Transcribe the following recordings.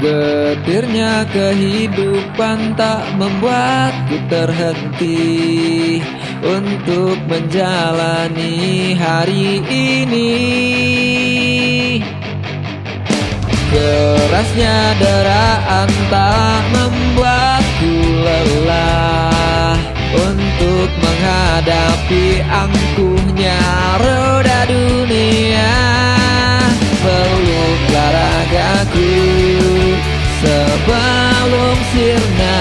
Getirnya kehidupan tak membuatku terhenti Untuk menjalani hari ini. Kerasnya deraan tak membuatku lelah Untuk menghadapi angkuhnya roda dunia. Peluklah ragaku sebelum sirna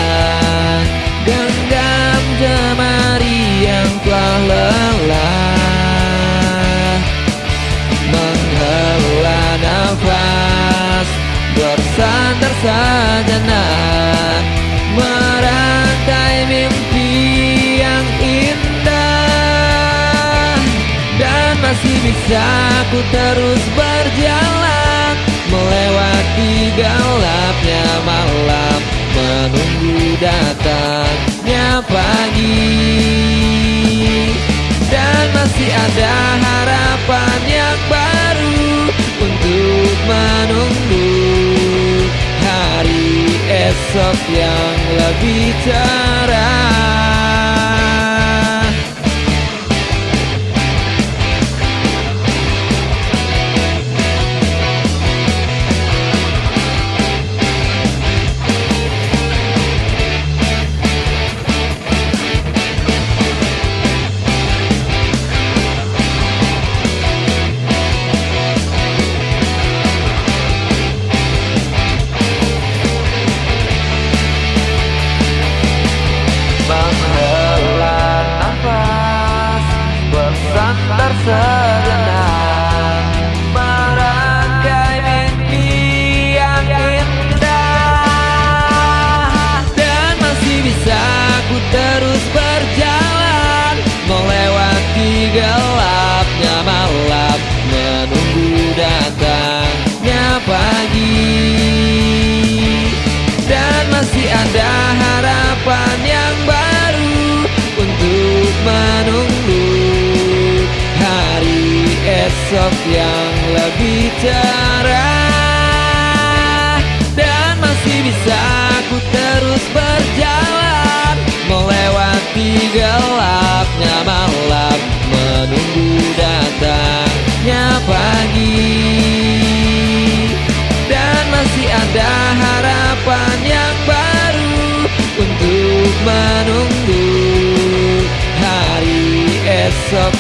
Genggam jemari yang telah lelah. Menghela nafas Bersandar sejenak Merangkai mimpi yang indah. Dan masih bisa ku terus berjalan Melewati gelapnya malam Menunggu datangnya pagi. Dan masih ada harapan yang baru Untuk menunggu Hari esok yang lebih cerah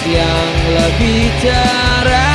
yang lebih cerah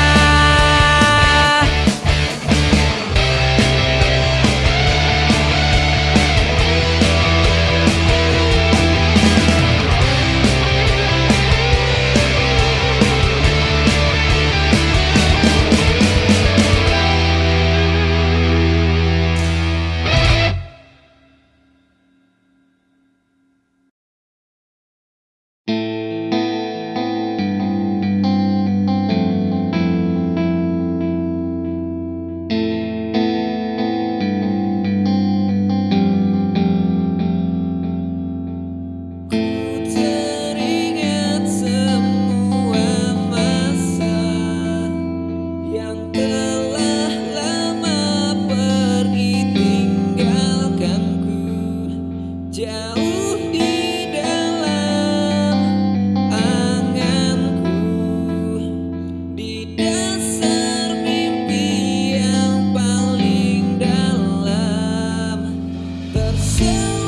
you.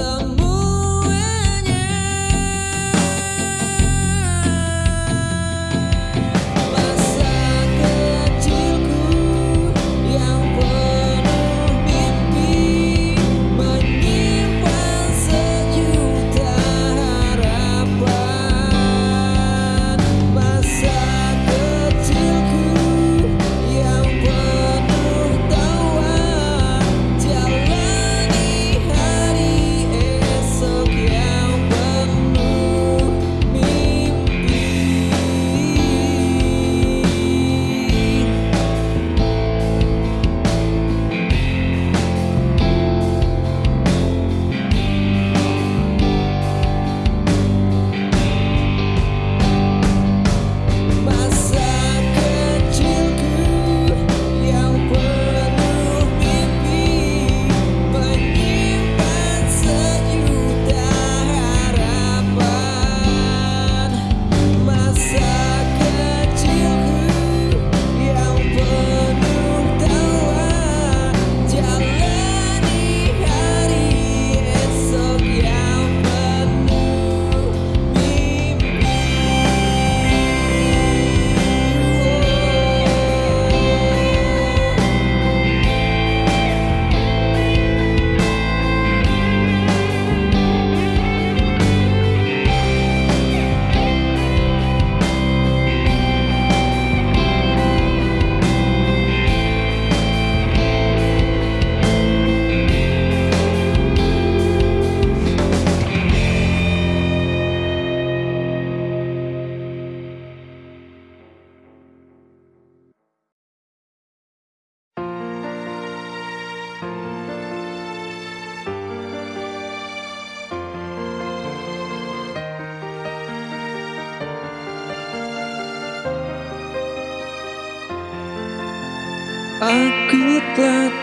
the moon.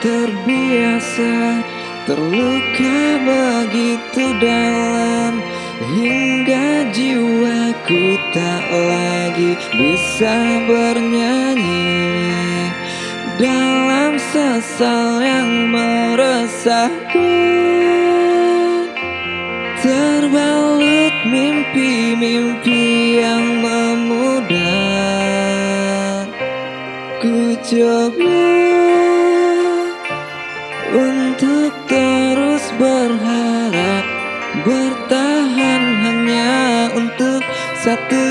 terbiasa Terluka begitu dalam Hingga jiwaku tak lagi bisa bernyanyi. Dalam sesal yang meresahku Terbalut mimpi-mimpi yang memudar Ku coba bertahan hanya untuk satu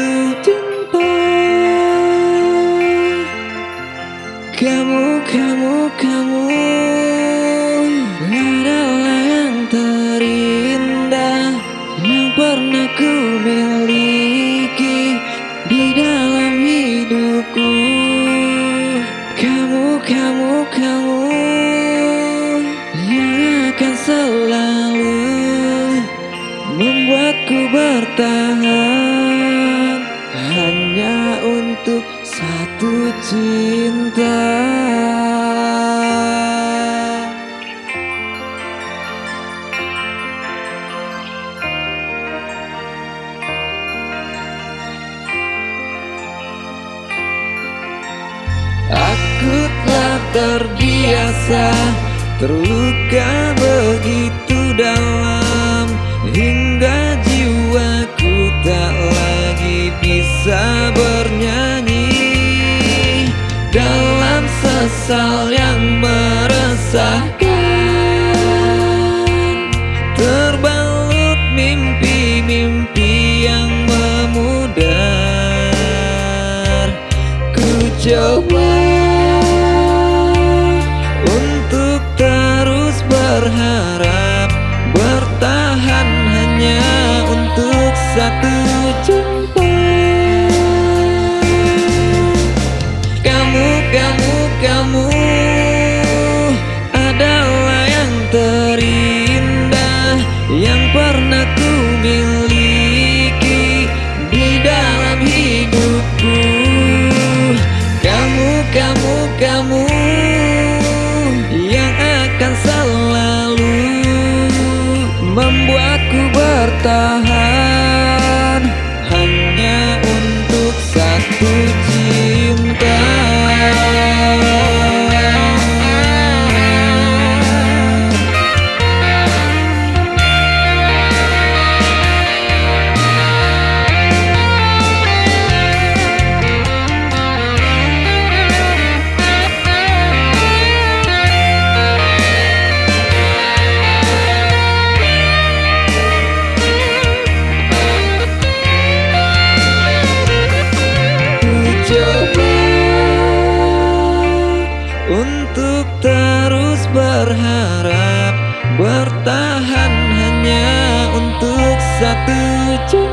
coba untuk terus berharap bertahan hanya untuk satu hanya untuk satu cinta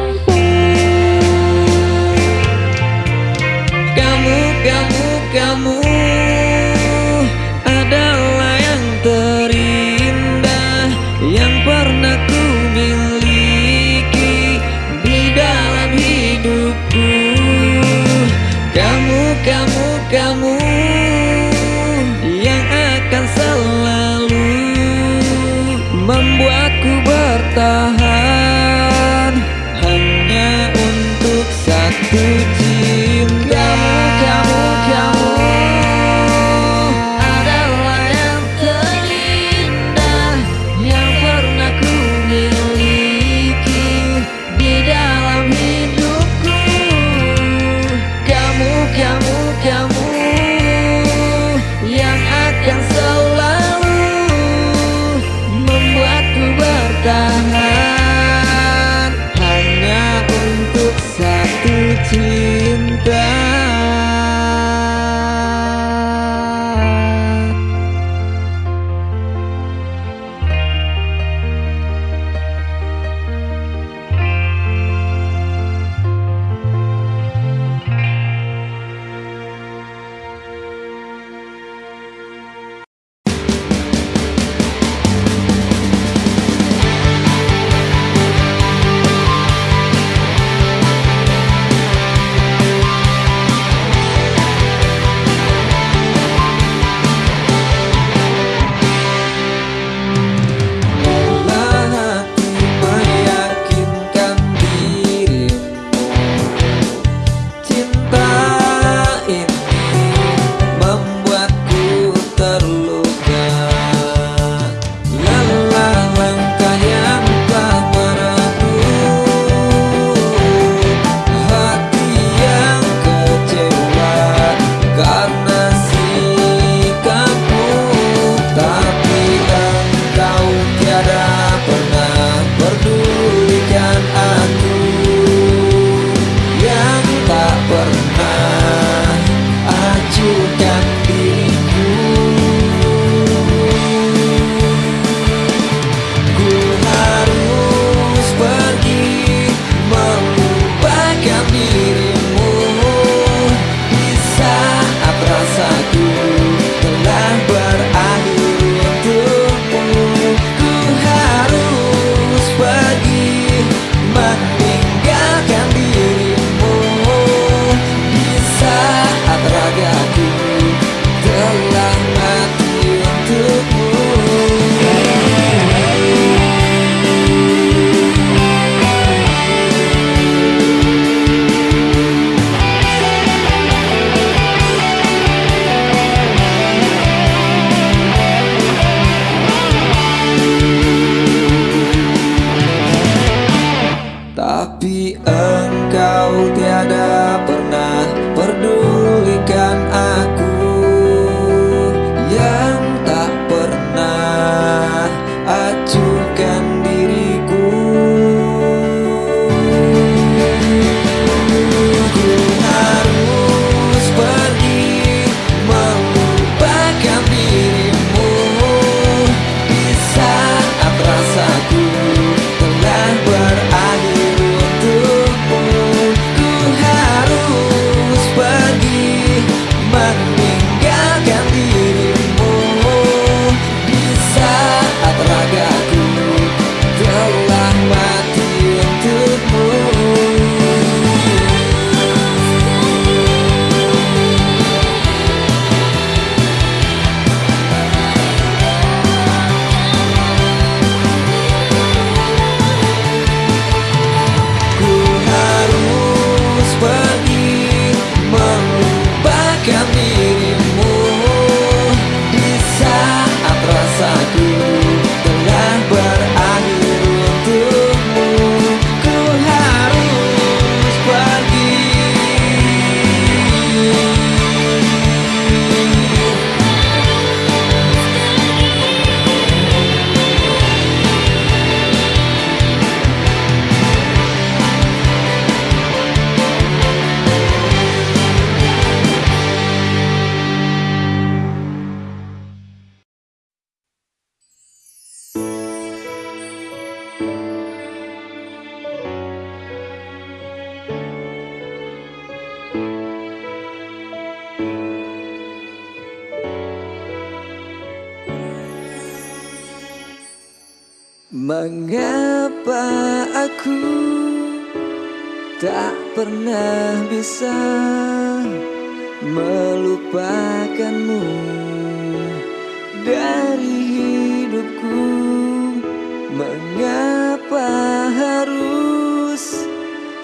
Mengapa harus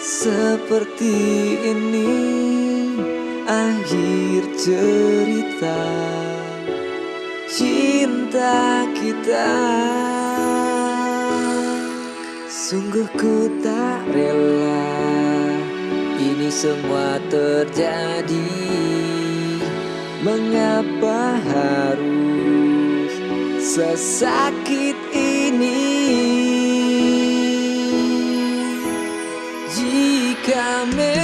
seperti ini? Akhir cerita Cinta kita. Sungguh ku tak rela Ini semua terjadi. Mengapa harus sesakit me.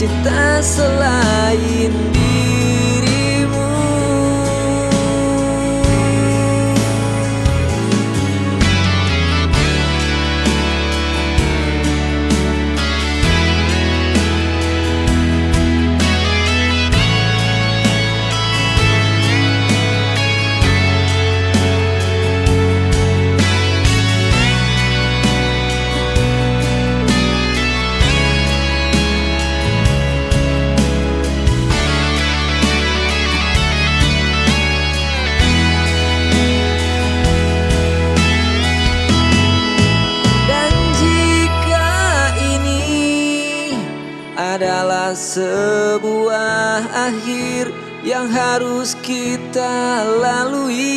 cinta selain dia. yang harus kita lalui.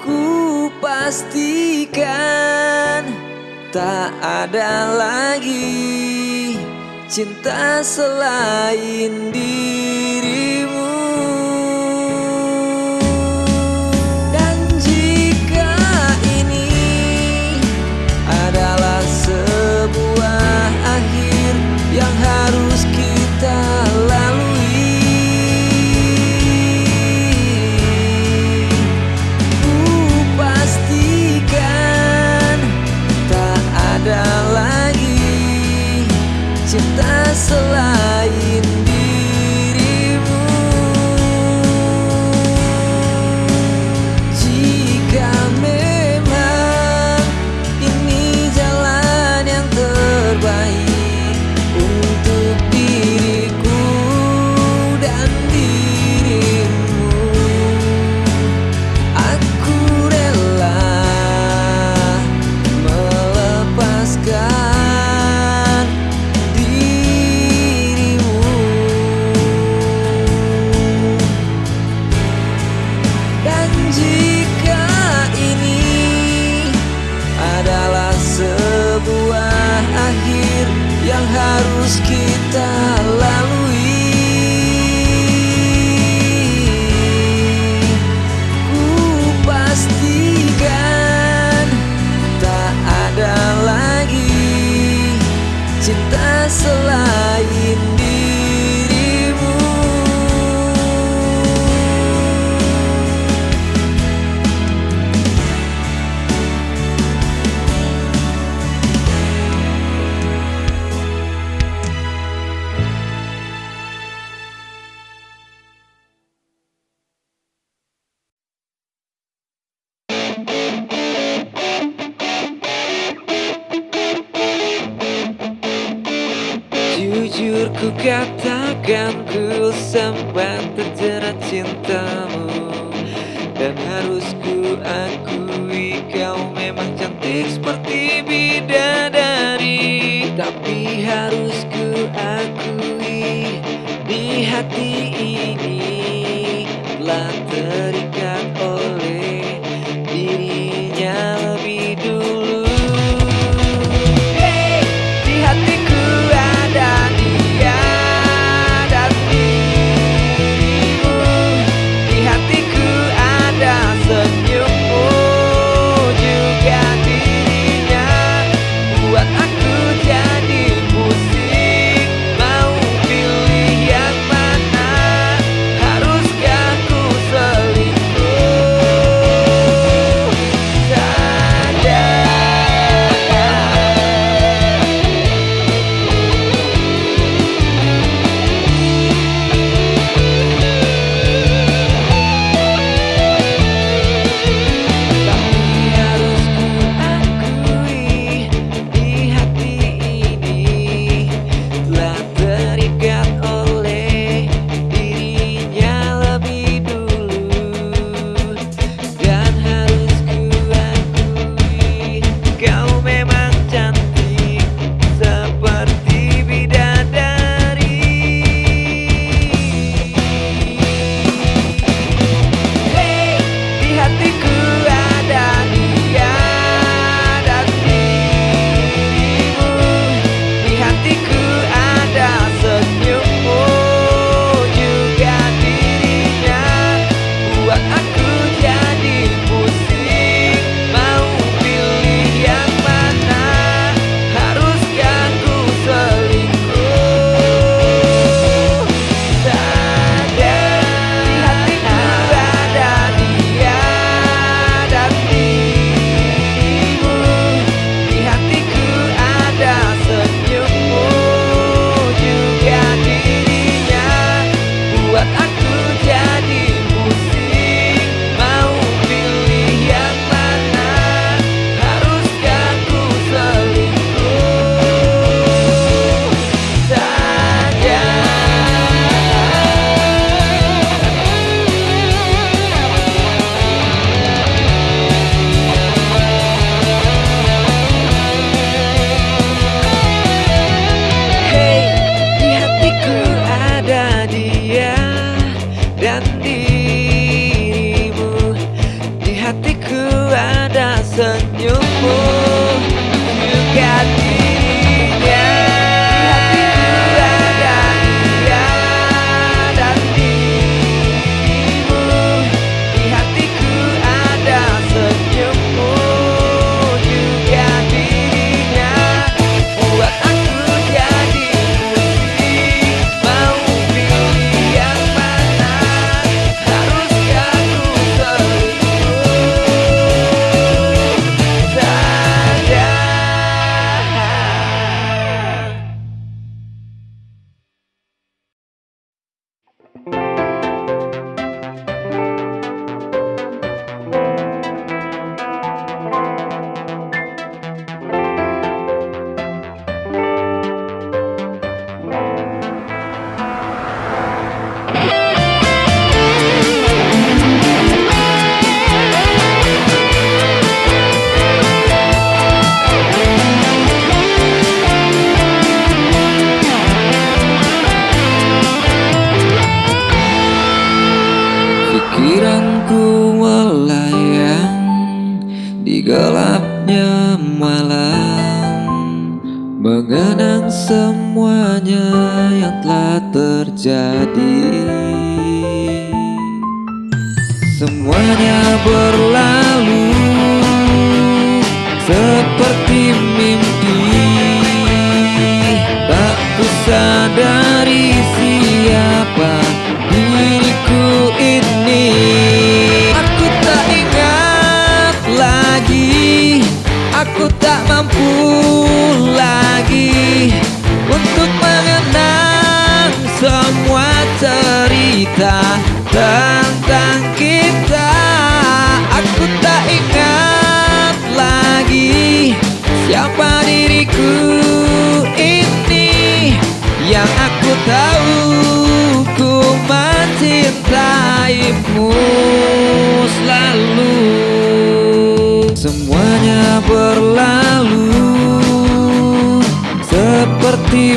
Ku pastikan tak ada lagi cinta selain diri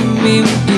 me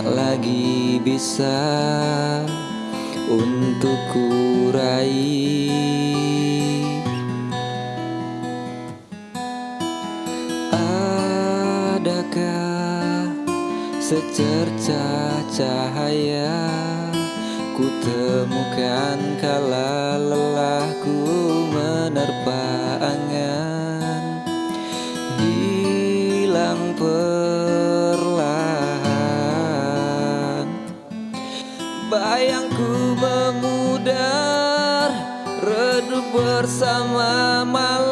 tak lagi bisa untuk kurai Adakah secerca cahaya ku temukan kala lelahku? bersama malam.